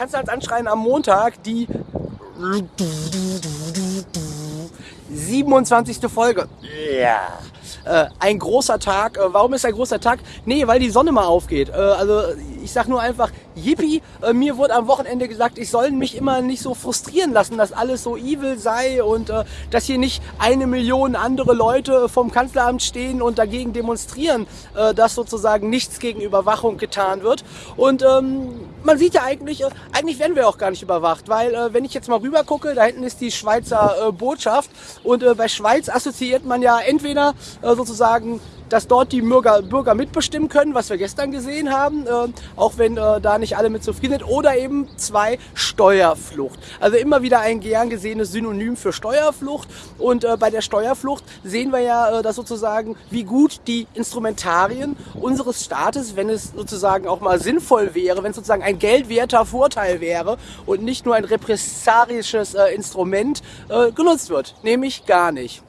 Kanzlers Anschreien am Montag, die 27. Folge. Ja. Äh, ein großer Tag. Äh, warum ist ein großer Tag? Nee, weil die Sonne mal aufgeht. Äh, also ich sag nur einfach, yippie, äh, mir wurde am Wochenende gesagt, ich soll mich immer nicht so frustrieren lassen, dass alles so evil sei und äh, dass hier nicht eine Million andere Leute vom Kanzleramt stehen und dagegen demonstrieren, äh, dass sozusagen nichts gegen Überwachung getan wird. Und ähm, man sieht ja eigentlich, äh, eigentlich werden wir auch gar nicht überwacht, weil äh, wenn ich jetzt mal rüber gucke, da hinten ist die Schweizer äh, Botschaft und äh, bei Schweiz assoziiert man ja entweder sozusagen dass dort die Bürger, Bürger mitbestimmen können, was wir gestern gesehen haben, äh, auch wenn äh, da nicht alle mit zufrieden sind. Oder eben zwei, Steuerflucht. Also immer wieder ein gern gesehenes Synonym für Steuerflucht. Und äh, bei der Steuerflucht sehen wir ja, äh, dass sozusagen, wie gut die Instrumentarien unseres Staates, wenn es sozusagen auch mal sinnvoll wäre, wenn es sozusagen ein geldwerter Vorteil wäre und nicht nur ein repressarisches äh, Instrument äh, genutzt wird. Nämlich gar nicht.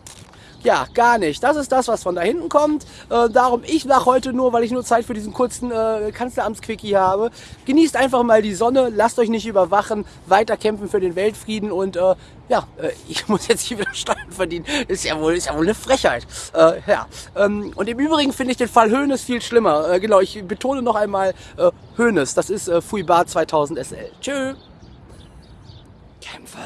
Ja, gar nicht. Das ist das, was von da hinten kommt. Äh, darum, ich lach heute nur, weil ich nur Zeit für diesen kurzen äh, Kanzleramtsquickie habe. Genießt einfach mal die Sonne, lasst euch nicht überwachen, weiter kämpfen für den Weltfrieden und äh, ja, äh, ich muss jetzt hier wieder Steuern verdienen. Ist ja wohl, ist ja wohl eine Frechheit. Äh, ja. Ähm, und im Übrigen finde ich den Fall Hönes viel schlimmer. Äh, genau, ich betone noch einmal äh, Hönes. Das ist äh, Fuibar 2000 SL. Tschö. Kämpfe.